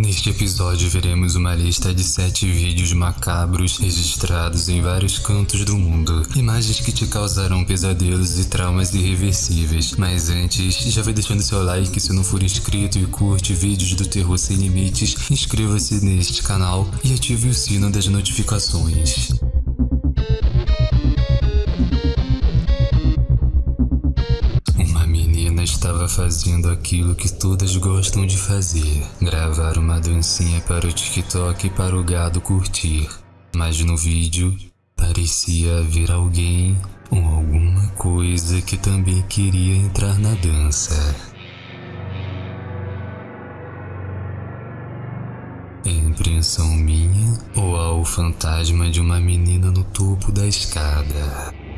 Neste episódio veremos uma lista de 7 vídeos macabros registrados em vários cantos do mundo. Imagens que te causarão pesadelos e traumas irreversíveis. Mas antes, já vai deixando seu like se não for inscrito e curte vídeos do Terror Sem Limites, inscreva-se neste canal e ative o sino das notificações. Estava fazendo aquilo que todas gostam de fazer: gravar uma dancinha para o TikTok e para o gado curtir. Mas no vídeo parecia haver alguém ou alguma coisa que também queria entrar na dança. É impressão minha ou há o fantasma de uma menina no topo da escada?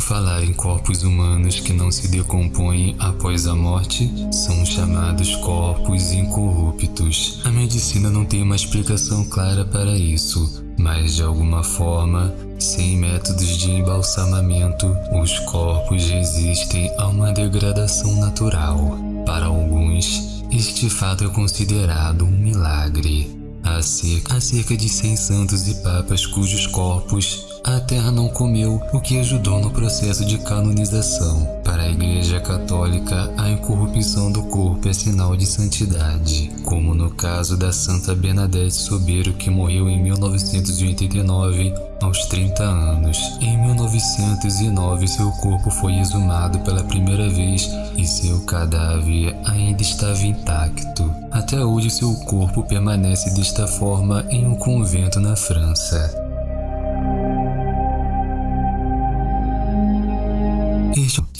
Falar em corpos humanos que não se decompõem após a morte? São chamados corpos incorruptos. A medicina não tem uma explicação clara para isso, mas de alguma forma, sem métodos de embalsamamento, os corpos resistem a uma degradação natural. Para alguns, este fato é considerado um milagre. Há cerca, há cerca de 100 santos e papas cujos corpos a terra não comeu, o que ajudou no processo de canonização. Para a Igreja Católica, a incorrupção do corpo é sinal de santidade, como no caso da Santa Bernadette Sobeiro, que morreu em 1989 aos 30 anos. Em 1909, seu corpo foi exumado pela primeira vez e seu cadáver ainda estava intacto. Até hoje, seu corpo permanece desta forma em um convento na França.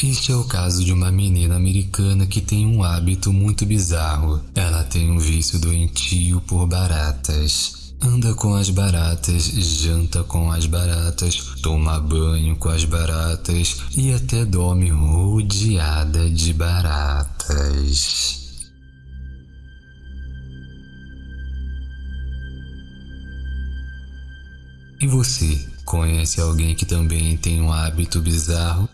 Este é o caso de uma menina americana que tem um hábito muito bizarro. Ela tem um vício doentio por baratas. Anda com as baratas, janta com as baratas, toma banho com as baratas e até dorme rodeada de baratas. E você, conhece alguém que também tem um hábito bizarro?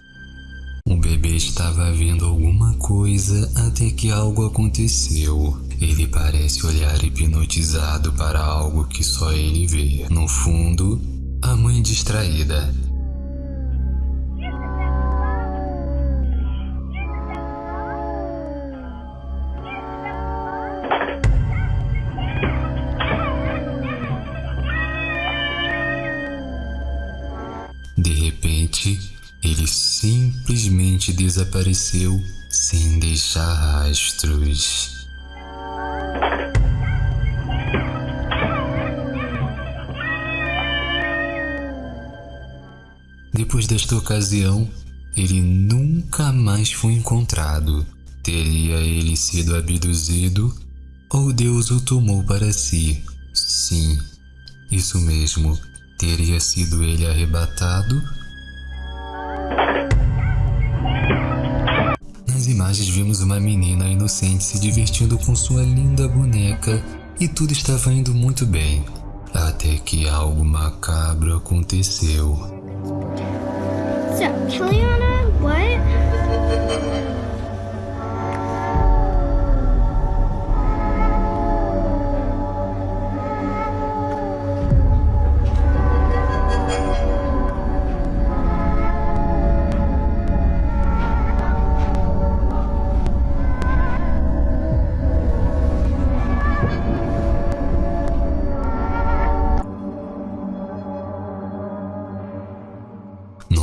Estava vendo alguma coisa até que algo aconteceu. Ele parece olhar hipnotizado para algo que só ele vê. No fundo, a mãe distraída. Simplesmente desapareceu sem deixar rastros. Depois desta ocasião, ele nunca mais foi encontrado. Teria ele sido abduzido ou Deus o tomou para si? Sim, isso mesmo. Teria sido ele arrebatado Nas imagens vimos uma menina inocente se divertindo com sua linda boneca e tudo estava indo muito bem, até que algo macabro aconteceu. So, Kellyanna, what?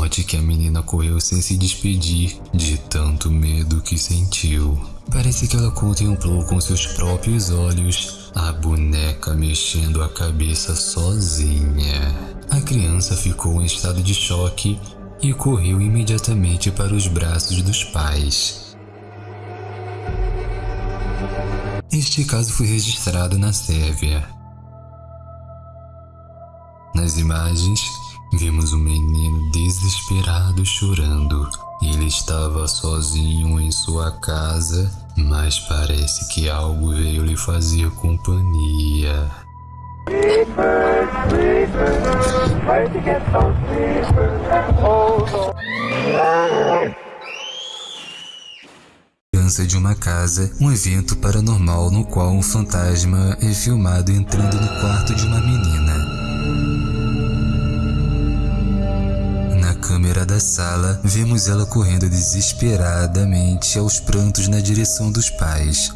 Note que a menina correu sem se despedir de tanto medo que sentiu. Parece que ela contemplou com seus próprios olhos a boneca mexendo a cabeça sozinha. A criança ficou em estado de choque e correu imediatamente para os braços dos pais. Este caso foi registrado na Sérvia. Nas imagens, Vimos um menino desesperado chorando. Ele estava sozinho em sua casa, mas parece que algo veio lhe fazer companhia. Sleepers, Dança de uma casa, um evento paranormal no qual um fantasma é filmado entrando no quarto de uma menina. Câmera da sala, vemos ela correndo desesperadamente aos prantos na direção dos pais.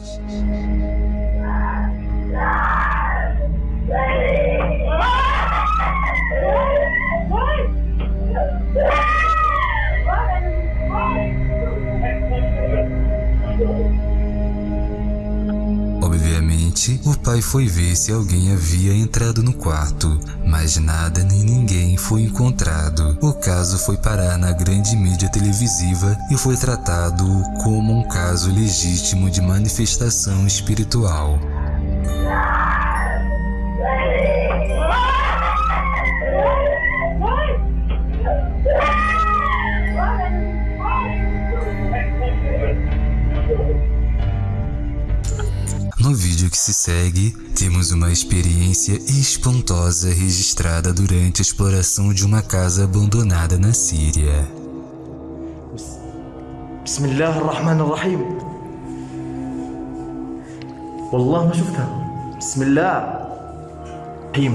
O pai foi ver se alguém havia entrado no quarto, mas nada nem ninguém foi encontrado. O caso foi parar na grande mídia televisiva e foi tratado como um caso legítimo de manifestação espiritual. No vídeo que se segue, temos uma experiência espantosa registrada durante a exploração de uma casa abandonada na Síria. بسم الله الرحمن الرحيم والله ما شفتها بسم الله الرحيم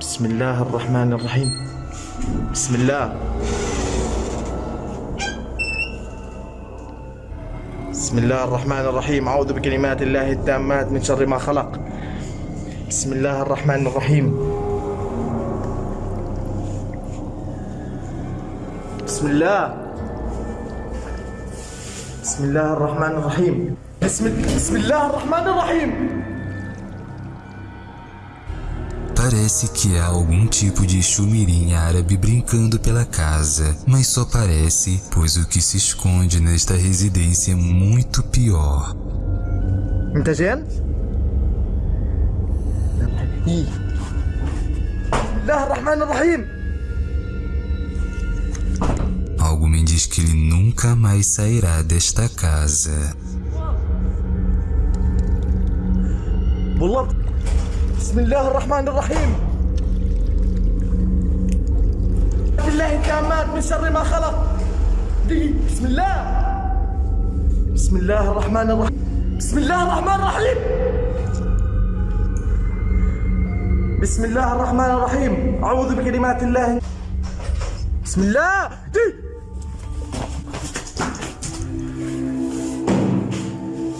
بسم الله الرحمن الرحيم بسم الله بسم الله الرحمن الرحيم. أعوذ بكلمات الله التامات من شر ما خلق. بسم الله الرحمن الرحيم. بسم الله. بسم الله الرحمن الرحيم. بسم, بسم الله الرحمن الرحيم. Parece que há algum tipo de chumirim árabe brincando pela casa, mas só parece, pois o que se esconde nesta residência é muito pior. انت جن؟ إيه. بسم الله الرحمن الرحيم Algo me diz que ele nunca mais sairá desta casa. والله بسم الله الرحمن الرحيم. بالله التامات من شر ما خلق. بسم الله. بسم الله الرحمن الرحيم. بسم الله الرحمن الرحيم. بسم الله الرحمن الرحيم. أعوذ بكلمات الله. بسم الله. دي.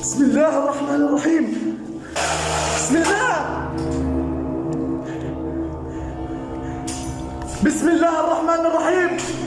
بسم الله الرحمن الرحيم. بسم الله. بسم الله الرحمن الرحيم.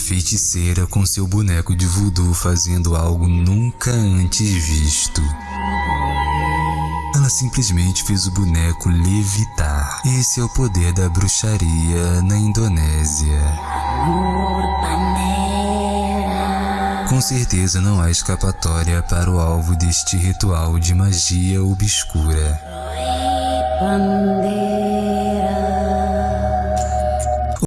Feiticeira com seu boneco de voodoo fazendo algo nunca antes visto. Ela simplesmente fez o boneco levitar. Esse é o poder da bruxaria na Indonésia. Com certeza não há escapatória para o alvo deste ritual de magia obscura.